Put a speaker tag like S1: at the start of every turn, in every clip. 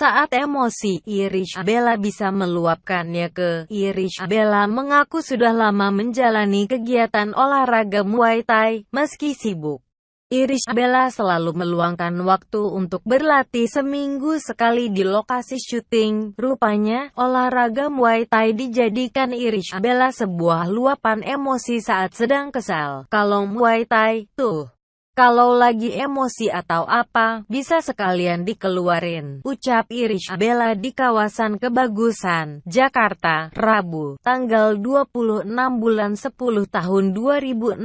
S1: Saat emosi, Irish Bella bisa meluapkannya ke Irish Bella mengaku sudah lama menjalani kegiatan olahraga Muay Thai, meski sibuk. Irish Bella selalu meluangkan waktu untuk berlatih seminggu sekali di lokasi syuting. Rupanya, olahraga Muay Thai dijadikan Irish Bella sebuah luapan emosi saat sedang kesal. Kalau Muay Thai, tuh. Kalau lagi emosi atau apa, bisa sekalian dikeluarin. Ucap Irish Bella di kawasan Kebagusan, Jakarta, Rabu, tanggal 26 bulan 10 tahun 2016,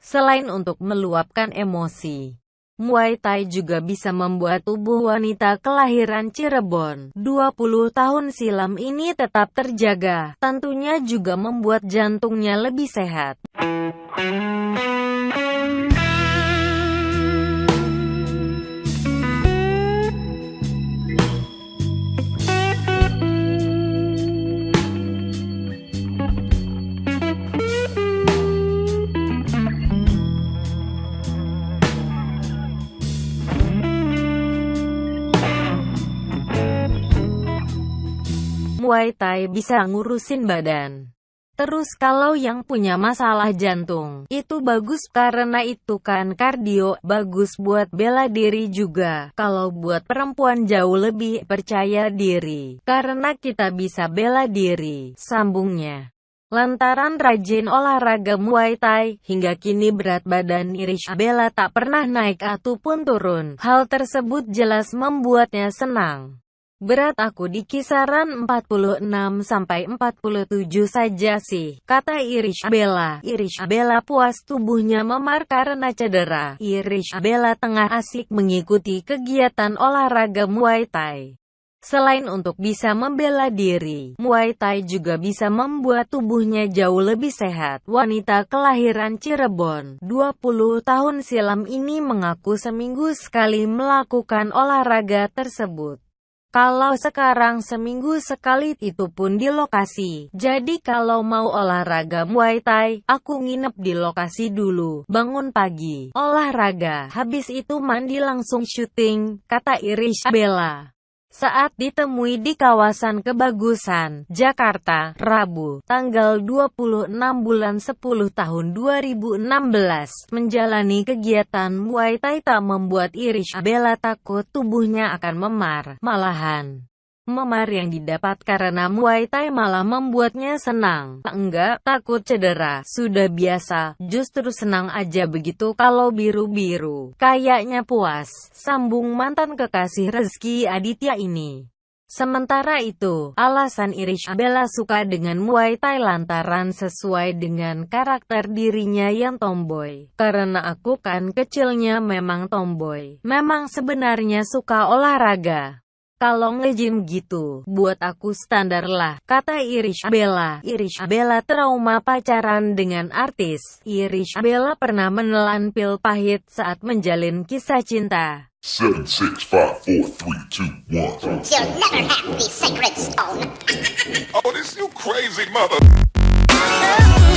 S1: selain untuk meluapkan emosi. Muay Thai juga bisa membuat tubuh wanita kelahiran Cirebon 20 tahun silam ini tetap terjaga. Tentunya juga membuat jantungnya lebih sehat. Muay Thai bisa ngurusin badan. Terus kalau yang punya masalah jantung, itu bagus karena itu kan kardio, bagus buat bela diri juga. Kalau buat perempuan jauh lebih percaya diri, karena kita bisa bela diri, sambungnya. Lantaran rajin olahraga Muay Thai, hingga kini berat badan Irish Bella tak pernah naik ataupun turun. Hal tersebut jelas membuatnya senang. Berat aku di kisaran 46-47 saja sih, kata Irish Bella. Irish Bella puas tubuhnya memar karena cedera. Irish Bella tengah asik mengikuti kegiatan olahraga Muay Thai. Selain untuk bisa membela diri, Muay Thai juga bisa membuat tubuhnya jauh lebih sehat. Wanita kelahiran Cirebon, 20 tahun silam ini mengaku seminggu sekali melakukan olahraga tersebut. Kalau sekarang seminggu sekali itu pun di lokasi. Jadi kalau mau olahraga Muay Thai, aku nginep di lokasi dulu. Bangun pagi, olahraga, habis itu mandi langsung syuting, kata Irish Bella. Saat ditemui di kawasan Kebagusan, Jakarta, Rabu, tanggal 26 bulan 10 tahun 2016, menjalani kegiatan Muay Thai tak membuat Irish Abela takut tubuhnya akan memar, malahan. Memar yang didapat karena Muay Thai malah membuatnya senang. Enggak, takut cedera. Sudah biasa, justru senang aja begitu kalau biru-biru. Kayaknya puas, sambung mantan kekasih Rezeki Aditya ini. Sementara itu, alasan Irish Bella suka dengan Muay Thai lantaran sesuai dengan karakter dirinya yang tomboy. Karena aku kan kecilnya memang tomboy. Memang sebenarnya suka olahraga. Kalau nge-gym gitu, buat aku standar lah, kata Irish Bella. Irish Bella trauma pacaran dengan artis. Irish Bella pernah menelan pil pahit saat menjalin kisah cinta. Seven, six, five, four, three, two, one. You'll never have the sacred stone. oh, this you crazy mother...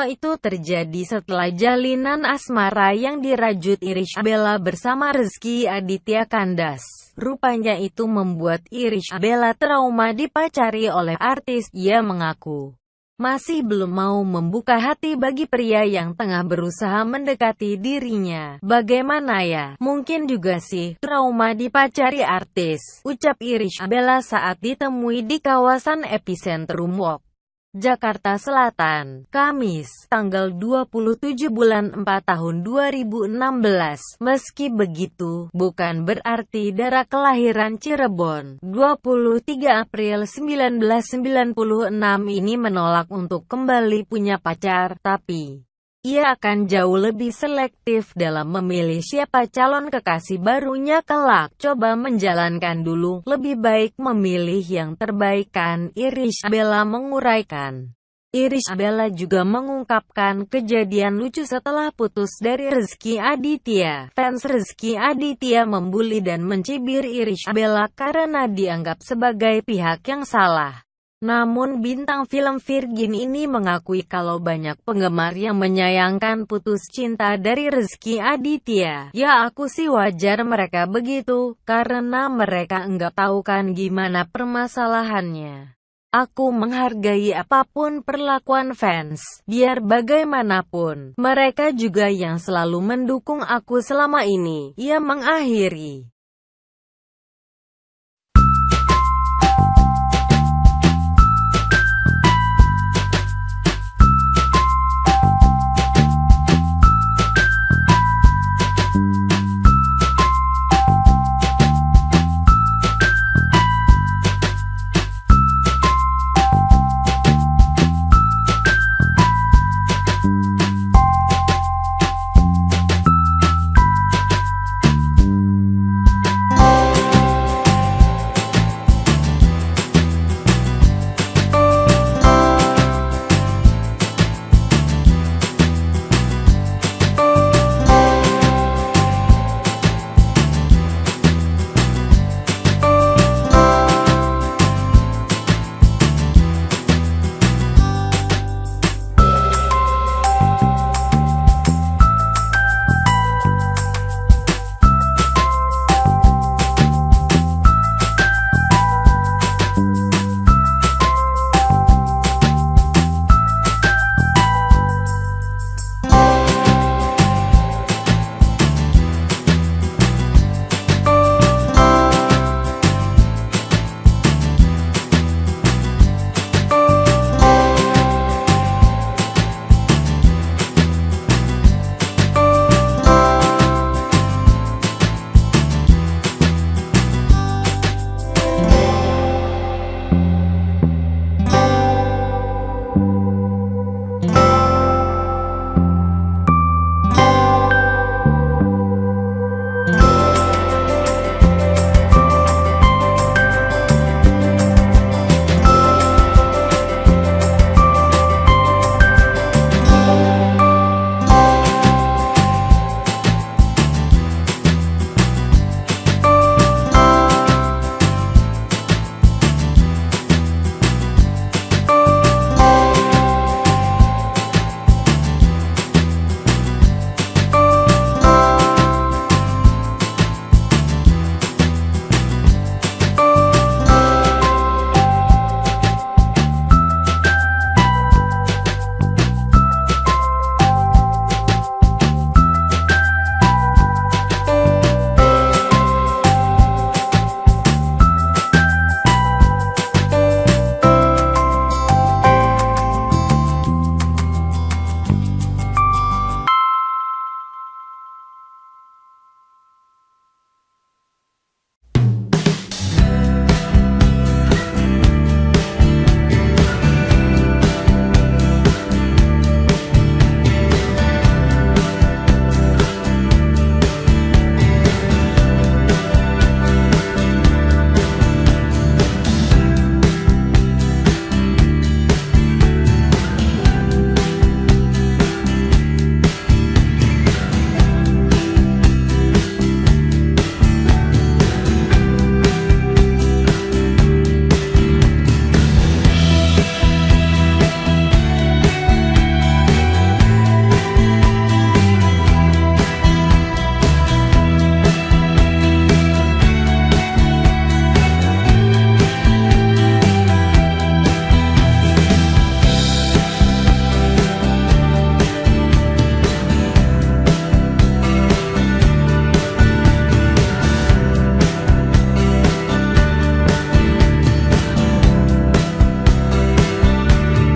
S1: Semua itu terjadi setelah jalinan asmara yang dirajut Irish Bella bersama Rizky Aditya Kandas. Rupanya itu membuat Irish Bella trauma dipacari oleh artis. Ia mengaku masih belum mau membuka hati bagi pria yang tengah berusaha mendekati dirinya. Bagaimana ya? Mungkin juga sih, trauma dipacari artis. Ucap Irish Bella saat ditemui di kawasan epicentrum Walk. Jakarta Selatan, Kamis, tanggal 27 bulan 4 tahun 2016. Meski begitu, bukan berarti darah kelahiran Cirebon, 23 April 1996 ini menolak untuk kembali punya pacar, tapi ia akan jauh lebih selektif dalam memilih siapa calon kekasih barunya kelak. Coba menjalankan dulu, lebih baik memilih yang terbaik kan, Irish Bella menguraikan. Irish Bella juga mengungkapkan kejadian lucu setelah putus dari Rezky Aditya. Fans Rezky Aditya membuli dan mencibir Irish Bella karena dianggap sebagai pihak yang salah. Namun bintang film Virgin ini mengakui kalau banyak penggemar yang menyayangkan putus cinta dari Rezky Aditya. Ya aku sih wajar mereka begitu, karena mereka enggak tahu kan gimana permasalahannya. Aku menghargai apa pun perlakuan fans, biar bagaimanapun, mereka juga yang selalu mendukung aku selama ini. Ia mengakhiri